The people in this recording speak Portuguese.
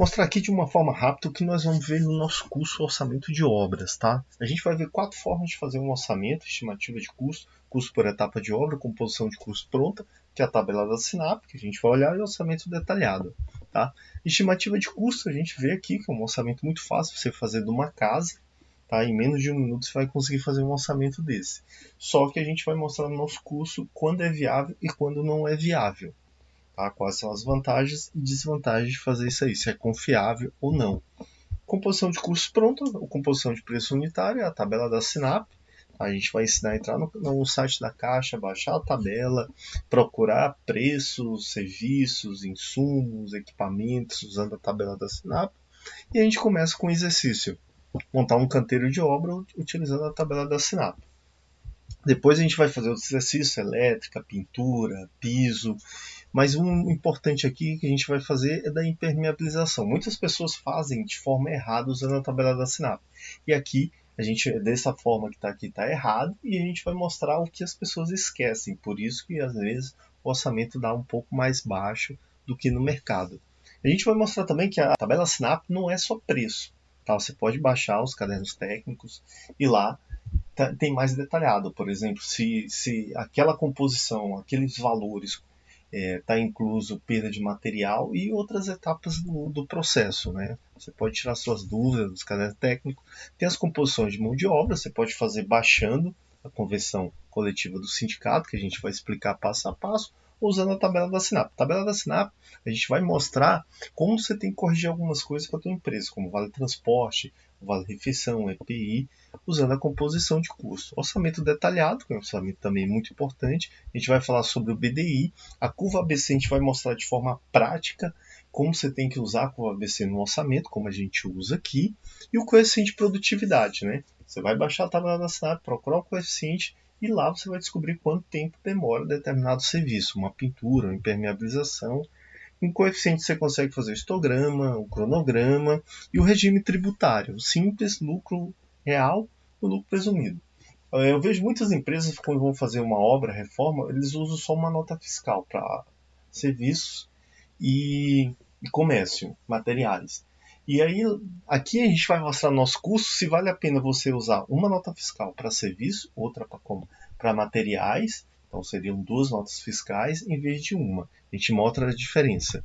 mostrar aqui de uma forma rápida o que nós vamos ver no nosso curso Orçamento de Obras. Tá? A gente vai ver quatro formas de fazer um orçamento, estimativa de custo, custo por etapa de obra, composição de custo pronta, que é a tabela da SINAP, que a gente vai olhar, e orçamento detalhado. Tá? Estimativa de custo, a gente vê aqui que é um orçamento muito fácil você fazer de uma casa. Tá? Em menos de um minuto você vai conseguir fazer um orçamento desse. Só que a gente vai mostrar no nosso curso quando é viável e quando não é viável. Tá? Quais são as vantagens e desvantagens de fazer isso aí, se é confiável ou não. Composição de custos pronta, ou composição de preço unitário, a tabela da SINAP. A gente vai ensinar a entrar no, no site da Caixa, baixar a tabela, procurar preços, serviços, insumos, equipamentos, usando a tabela da SINAP. E a gente começa com o exercício. Montar um canteiro de obra utilizando a tabela da SINAP. Depois a gente vai fazer outros exercícios, elétrica, pintura, piso. Mas um importante aqui que a gente vai fazer é da impermeabilização. Muitas pessoas fazem de forma errada usando a tabela da SINAP. E aqui, a gente, dessa forma que está aqui, está errado. E a gente vai mostrar o que as pessoas esquecem. Por isso que, às vezes, o orçamento dá um pouco mais baixo do que no mercado. A gente vai mostrar também que a tabela SINAP não é só preço. Tá? Você pode baixar os cadernos técnicos e lá tem mais detalhado. Por exemplo, se, se aquela composição, aqueles valores está é, tá incluso perda de material e outras etapas do, do, processo. Né? Você pode tirar suas dúvidas dos cadernos técnicos. Tem as composições de mão de obra, você pode fazer baixando a convenção coletiva do sindicato, que a gente vai explicar passo a passo, usando a tabela da SINAP. A tabela da SINAP, a gente vai mostrar como você tem que corrigir algumas coisas para a tua empresa, como vale transporte, vale refeição, EPI, usando a composição de custo. Orçamento detalhado, que é um orçamento também muito importante. A gente vai falar sobre o BDI. A curva ABC a gente vai mostrar de forma prática como você tem que usar a curva ABC no orçamento, como a gente usa aqui, e o coeficiente de produtividade. Né? Você vai baixar a tabela da SINAP, procurar o coeficiente e lá você vai descobrir quanto tempo demora determinado serviço, uma pintura, uma impermeabilização. Em coeficiente você consegue fazer o histograma, o cronograma e o regime tributário, simples, lucro real e lucro presumido. Eh, eu vejo muitas empresas quando vão fazer uma obra, reforma, eles usam só uma nota fiscal para serviços e, e comércio, materiais. E aí, aqui a gente vai mostrar no nosso curso se vale a pena você usar uma nota fiscal para serviço, outra para materiais, então seriam duas notas fiscais em vez de uma. A gente mostra a diferença.